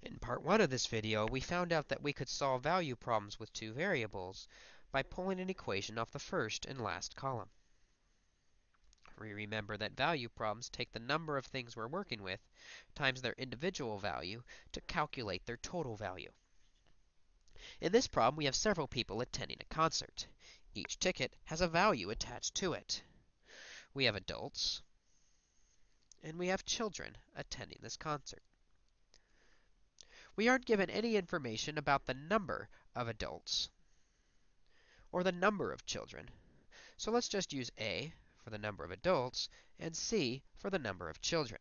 In part 1 of this video, we found out that we could solve value problems with two variables by pulling an equation off the first and last column. We remember that value problems take the number of things we're working with times their individual value to calculate their total value. In this problem, we have several people attending a concert. Each ticket has a value attached to it. We have adults, and we have children attending this concert. We aren't given any information about the number of adults or the number of children. So let's just use A for the number of adults and C for the number of children.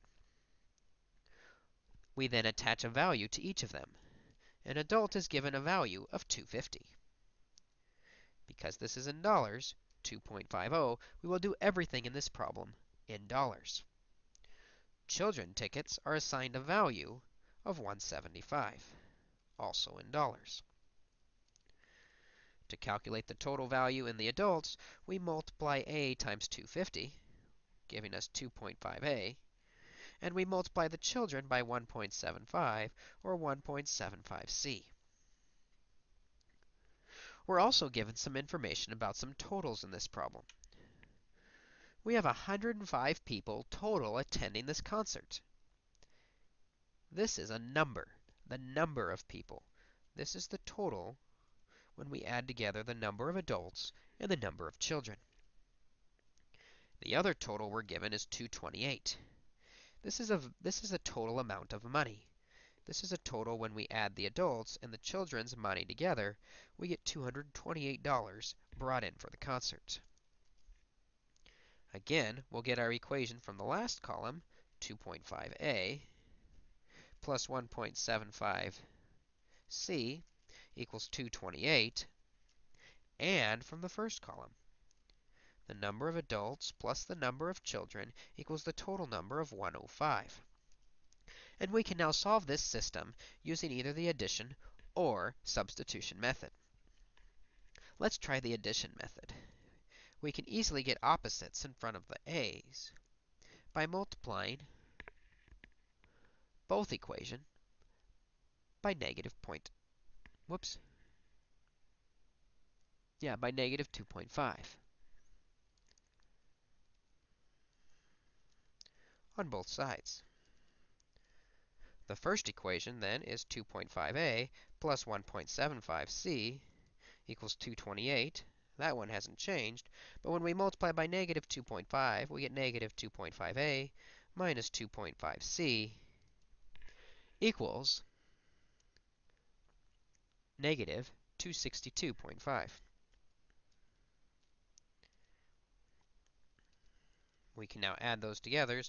We then attach a value to each of them. An adult is given a value of 250. Because this is in dollars, 2.50, we will do everything in this problem in dollars. Children tickets are assigned a value of 175, also in dollars. To calculate the total value in the adults, we multiply a times 250, giving us 2.5a, and we multiply the children by 1.75, or 1.75c. We're also given some information about some totals in this problem. We have 105 people total attending this concert. This is a number, the number of people. This is the total when we add together the number of adults and the number of children. The other total we're given is 228. This is a this is a total amount of money. This is a total when we add the adults and the children's money together, we get $228 brought in for the concert. Again, we'll get our equation from the last column, 2.5a plus 1.75c equals 228, and from the first column, the number of adults plus the number of children equals the total number of 105. And we can now solve this system using either the addition or substitution method. Let's try the addition method. We can easily get opposites in front of the a's by multiplying both equation by negative point. Whoops. Yeah, by negative 2.5. on both sides. The first equation, then, is 2.5a plus 1.75c equals 228. That one hasn't changed. But when we multiply by negative 2.5, we get negative 2.5a minus 2.5c equals negative 262.5. We can now add those together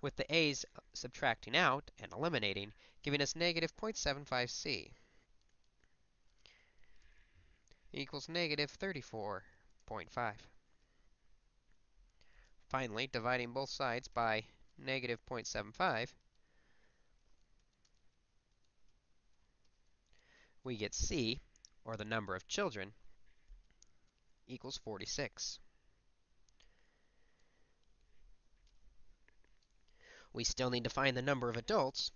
with the a's subtracting out and eliminating, giving us negative 0.75c equals negative 34.5. Finally, dividing both sides by negative 0.75, we get C, or the number of children, equals 46. We still need to find the number of adults,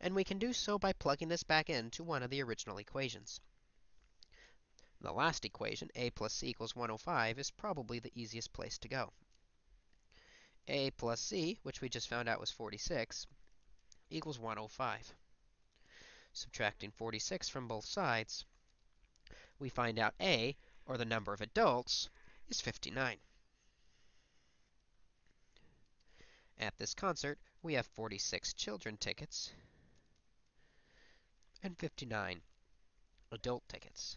and we can do so by plugging this back into one of the original equations. The last equation, a plus c equals 105, is probably the easiest place to go. a plus c, which we just found out was 46, equals 105. Subtracting 46 from both sides, we find out A, or the number of adults, is 59. At this concert, we have 46 children tickets and 59 adult tickets.